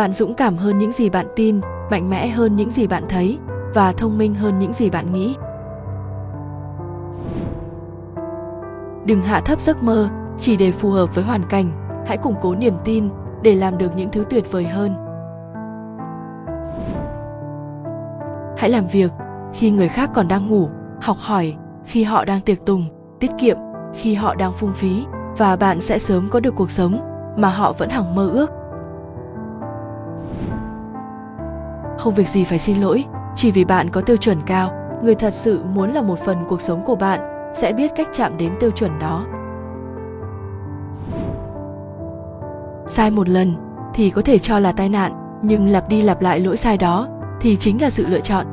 bạn dũng cảm hơn những gì bạn tin, mạnh mẽ hơn những gì bạn thấy, và thông minh hơn những gì bạn nghĩ. Đừng hạ thấp giấc mơ, chỉ để phù hợp với hoàn cảnh. Hãy củng cố niềm tin để làm được những thứ tuyệt vời hơn. Hãy làm việc khi người khác còn đang ngủ, học hỏi khi họ đang tiệc tùng, tiết kiệm khi họ đang phung phí, và bạn sẽ sớm có được cuộc sống mà họ vẫn hằng mơ ước. Không việc gì phải xin lỗi, chỉ vì bạn có tiêu chuẩn cao. Người thật sự muốn là một phần cuộc sống của bạn, sẽ biết cách chạm đến tiêu chuẩn đó. Sai một lần, thì có thể cho là tai nạn, nhưng lặp đi lặp lại lỗi sai đó, thì chính là sự lựa chọn.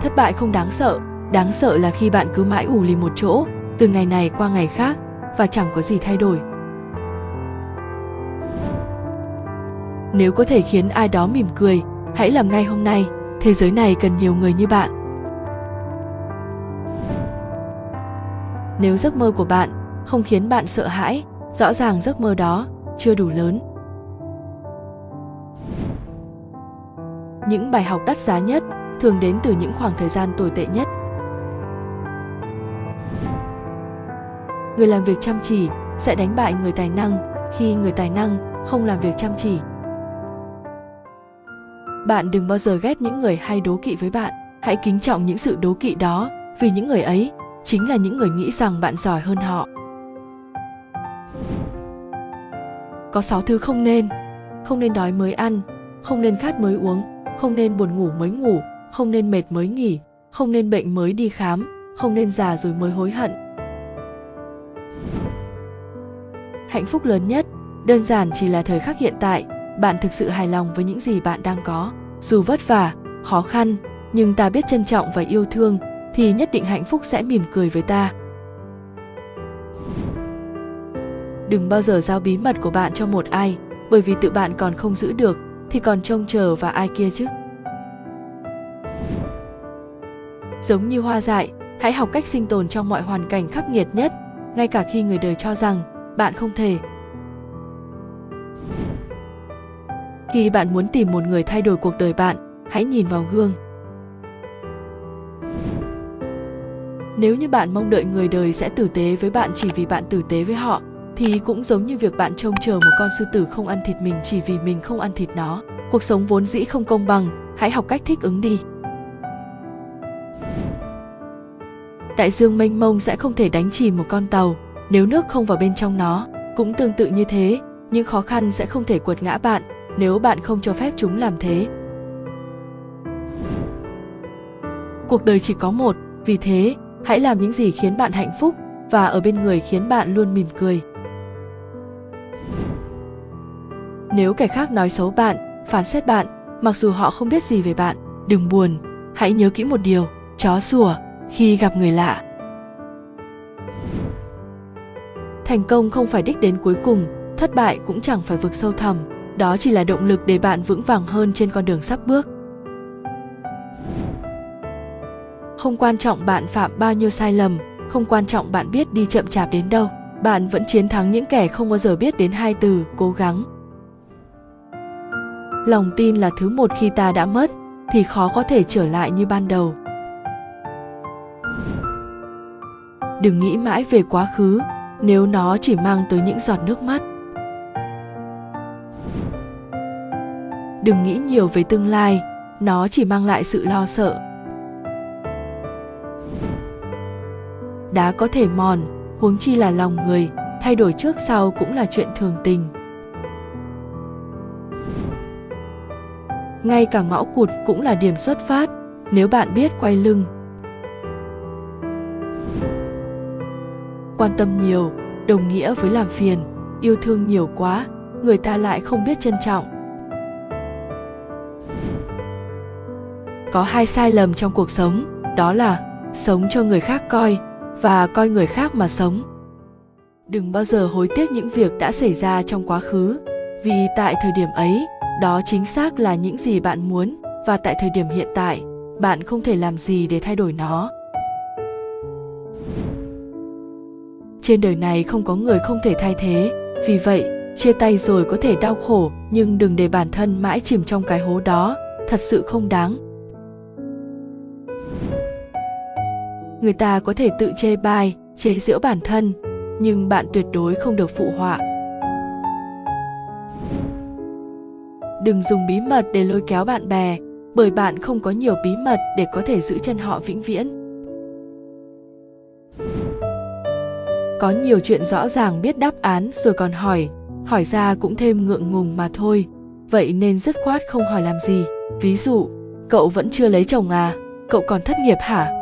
Thất bại không đáng sợ đáng sợ là khi bạn cứ mãi ủ lì một chỗ, từ ngày này qua ngày khác, và chẳng có gì thay đổi. Nếu có thể khiến ai đó mỉm cười, hãy làm ngay hôm nay. Thế giới này cần nhiều người như bạn. Nếu giấc mơ của bạn không khiến bạn sợ hãi, rõ ràng giấc mơ đó chưa đủ lớn. Những bài học đắt giá nhất thường đến từ những khoảng thời gian tồi tệ nhất. Người làm việc chăm chỉ sẽ đánh bại người tài năng khi người tài năng không làm việc chăm chỉ bạn đừng bao giờ ghét những người hay đố kỵ với bạn. Hãy kính trọng những sự đố kỵ đó, vì những người ấy chính là những người nghĩ rằng bạn giỏi hơn họ. Có sáu thứ không nên. Không nên đói mới ăn, không nên khát mới uống, không nên buồn ngủ mới ngủ, không nên mệt mới nghỉ, không nên bệnh mới đi khám, không nên già rồi mới hối hận. Hạnh phúc lớn nhất, đơn giản chỉ là thời khắc hiện tại. Bạn thực sự hài lòng với những gì bạn đang có dù vất vả, khó khăn, nhưng ta biết trân trọng và yêu thương, thì nhất định hạnh phúc sẽ mỉm cười với ta. Đừng bao giờ giao bí mật của bạn cho một ai, bởi vì tự bạn còn không giữ được, thì còn trông chờ vào ai kia chứ. Giống như hoa dại, hãy học cách sinh tồn trong mọi hoàn cảnh khắc nghiệt nhất, ngay cả khi người đời cho rằng bạn không thể khi bạn muốn tìm một người thay đổi cuộc đời bạn, hãy nhìn vào gương. Nếu như bạn mong đợi người đời sẽ tử tế với bạn chỉ vì bạn tử tế với họ, thì cũng giống như việc bạn trông chờ một con sư tử không ăn thịt mình chỉ vì mình không ăn thịt nó. Cuộc sống vốn dĩ không công bằng, hãy học cách thích ứng đi. Đại dương mênh mông sẽ không thể đánh chìm một con tàu. Nếu nước không vào bên trong nó, cũng tương tự như thế, những khó khăn sẽ không thể quật ngã bạn nếu bạn không cho phép chúng làm thế. Cuộc đời chỉ có một, vì thế, hãy làm những gì khiến bạn hạnh phúc và ở bên người khiến bạn luôn mỉm cười. Nếu kẻ khác nói xấu bạn, phán xét bạn, mặc dù họ không biết gì về bạn, đừng buồn, hãy nhớ kỹ một điều, chó sủa, khi gặp người lạ. Thành công không phải đích đến cuối cùng, thất bại cũng chẳng phải vực sâu thẳm đó chỉ là động lực để bạn vững vàng hơn trên con đường sắp bước. Không quan trọng bạn phạm bao nhiêu sai lầm, không quan trọng bạn biết đi chậm chạp đến đâu, bạn vẫn chiến thắng những kẻ không bao giờ biết đến hai từ, cố gắng. Lòng tin là thứ một khi ta đã mất, thì khó có thể trở lại như ban đầu. Đừng nghĩ mãi về quá khứ, nếu nó chỉ mang tới những giọt nước mắt. Đừng nghĩ nhiều về tương lai, nó chỉ mang lại sự lo sợ. Đá có thể mòn, huống chi là lòng người, thay đổi trước sau cũng là chuyện thường tình. Ngay cả ngõ cụt cũng là điểm xuất phát, nếu bạn biết quay lưng. Quan tâm nhiều, đồng nghĩa với làm phiền, yêu thương nhiều quá, người ta lại không biết trân trọng. Có hai sai lầm trong cuộc sống, đó là sống cho người khác coi và coi người khác mà sống. Đừng bao giờ hối tiếc những việc đã xảy ra trong quá khứ, vì tại thời điểm ấy, đó chính xác là những gì bạn muốn và tại thời điểm hiện tại, bạn không thể làm gì để thay đổi nó. Trên đời này không có người không thể thay thế, vì vậy, chia tay rồi có thể đau khổ, nhưng đừng để bản thân mãi chìm trong cái hố đó, thật sự không đáng. Người ta có thể tự chê bai, chế giễu bản thân, nhưng bạn tuyệt đối không được phụ họa. Đừng dùng bí mật để lôi kéo bạn bè, bởi bạn không có nhiều bí mật để có thể giữ chân họ vĩnh viễn. Có nhiều chuyện rõ ràng biết đáp án rồi còn hỏi hỏi ra cũng thêm ngượng ngùng mà thôi. Vậy nên dứt khoát không hỏi làm gì. Ví dụ, cậu vẫn chưa lấy chồng à? Cậu còn thất nghiệp hả?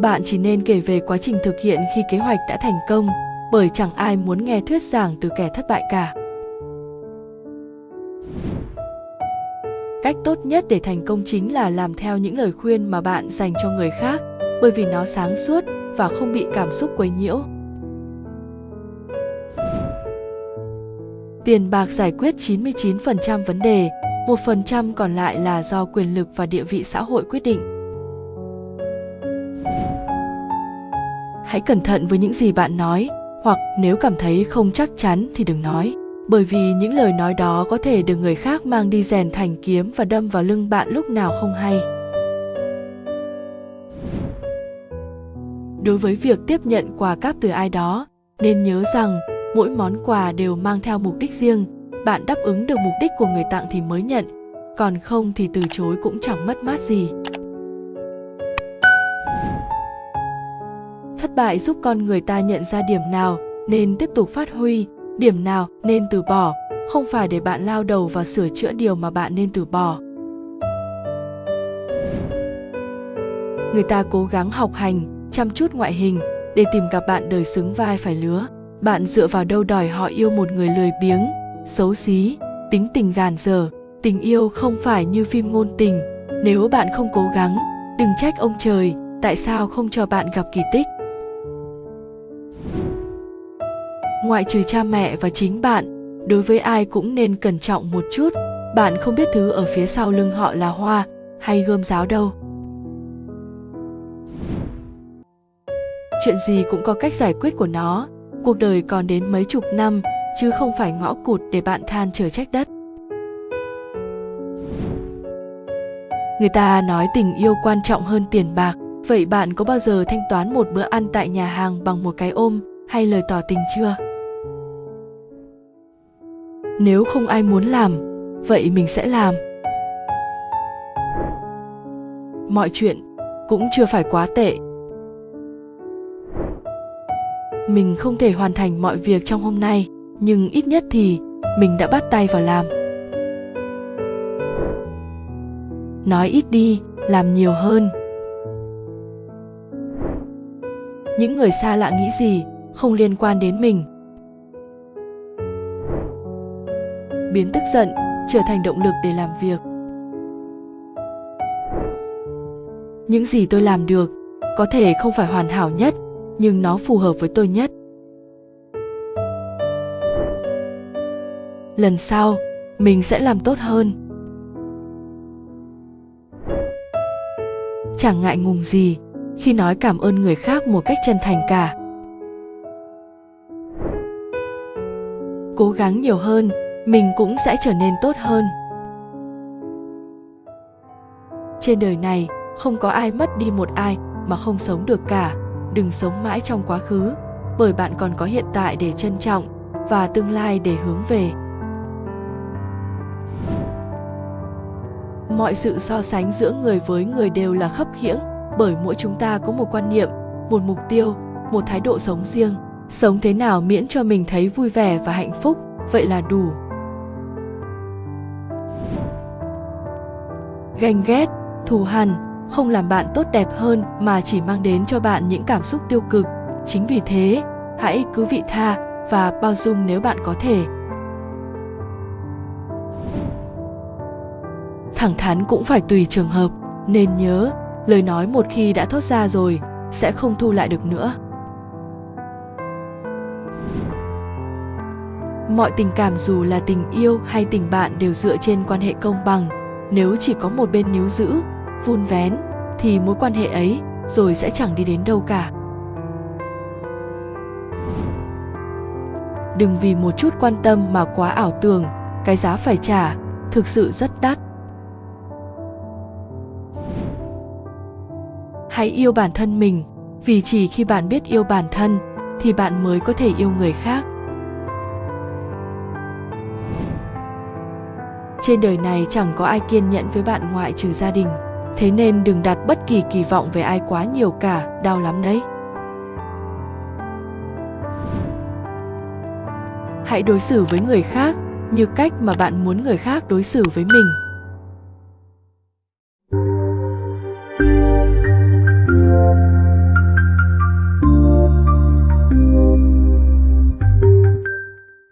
Bạn chỉ nên kể về quá trình thực hiện khi kế hoạch đã thành công bởi chẳng ai muốn nghe thuyết giảng từ kẻ thất bại cả cách tốt nhất để thành công chính là làm theo những lời khuyên mà bạn dành cho người khác bởi vì nó sáng suốt và không bị cảm xúc quấy nhiễu Tiền bạc giải quyết 99% vấn đề, 1% còn lại là do quyền lực và địa vị xã hội quyết định. Hãy cẩn thận với những gì bạn nói, hoặc nếu cảm thấy không chắc chắn thì đừng nói, bởi vì những lời nói đó có thể được người khác mang đi rèn thành kiếm và đâm vào lưng bạn lúc nào không hay. Đối với việc tiếp nhận quà cáp từ ai đó, nên nhớ rằng mỗi món quà đều mang theo mục đích riêng. Bạn đáp ứng được mục đích của người tặng thì mới nhận còn không thì từ chối cũng chẳng mất mát gì. Thất bại giúp con người ta nhận ra điểm nào nên tiếp tục phát huy, điểm nào nên từ bỏ. Không phải để bạn lao đầu vào sửa chữa điều mà bạn nên từ bỏ. Người ta cố gắng học hành, chăm chút ngoại hình để tìm gặp bạn đời xứng vai phải lứa. Bạn dựa vào đâu đòi họ yêu một người lười biếng, xấu xí, tính tình gàn dở. Tình yêu không phải như phim ngôn tình. Nếu bạn không cố gắng, đừng trách ông trời, tại sao không cho bạn gặp kỳ tích? Ngoại trừ cha mẹ và chính bạn, đối với ai cũng nên cẩn trọng một chút. Bạn không biết thứ ở phía sau lưng họ là hoa hay gươm giáo đâu. Chuyện gì cũng có cách giải quyết của nó. Cuộc đời còn đến mấy chục năm, chứ không phải ngõ cụt để bạn than chờ trách đất. Người ta nói tình yêu quan trọng hơn tiền bạc. Vậy bạn có bao giờ thanh toán một bữa ăn tại nhà hàng bằng một cái ôm hay lời tỏ tình chưa? Nếu không ai muốn làm, vậy mình sẽ làm. Mọi chuyện cũng chưa phải quá tệ. Mình không thể hoàn thành mọi việc trong hôm nay, nhưng ít nhất thì mình đã bắt tay vào làm. Nói ít đi, làm nhiều hơn. Những người xa lạ nghĩ gì không liên quan đến mình? Biến tức giận, trở thành động lực để làm việc. Những gì tôi làm được, có thể không phải hoàn hảo nhất, nhưng nó phù hợp với tôi nhất. Lần sau, mình sẽ làm tốt hơn. Chẳng ngại ngùng gì khi nói cảm ơn người khác một cách chân thành cả. Cố gắng nhiều hơn mình cũng sẽ trở nên tốt hơn. Trên đời này, không có ai mất đi một ai mà không sống được cả. Đừng sống mãi trong quá khứ, bởi bạn còn có hiện tại để trân trọng và tương lai để hướng về. Mọi sự so sánh giữa người với người đều là khấp khiễng, bởi mỗi chúng ta có một quan niệm, một mục tiêu, một thái độ sống riêng. Sống thế nào miễn cho mình thấy vui vẻ và hạnh phúc, vậy là đủ. Ganh ghét, thù hằn, không làm bạn tốt đẹp hơn mà chỉ mang đến cho bạn những cảm xúc tiêu cực. Chính vì thế, hãy cứ vị tha và bao dung nếu bạn có thể. Thẳng thắn cũng phải tùy trường hợp, nên nhớ, lời nói một khi đã thốt ra rồi, sẽ không thu lại được nữa. Mọi tình cảm dù là tình yêu hay tình bạn đều dựa trên quan hệ công bằng nếu chỉ có một bên níu giữ, vun vén, thì mối quan hệ ấy rồi sẽ chẳng đi đến đâu cả. Đừng vì một chút quan tâm mà quá ảo tưởng, cái giá phải trả thực sự rất đắt. Hãy yêu bản thân mình, vì chỉ khi bạn biết yêu bản thân thì bạn mới có thể yêu người khác. Trên đời này chẳng có ai kiên nhẫn với bạn ngoại trừ gia đình. Thế nên đừng đặt bất kỳ kỳ vọng về ai quá nhiều cả, đau lắm đấy. Hãy đối xử với người khác như cách mà bạn muốn người khác đối xử với mình.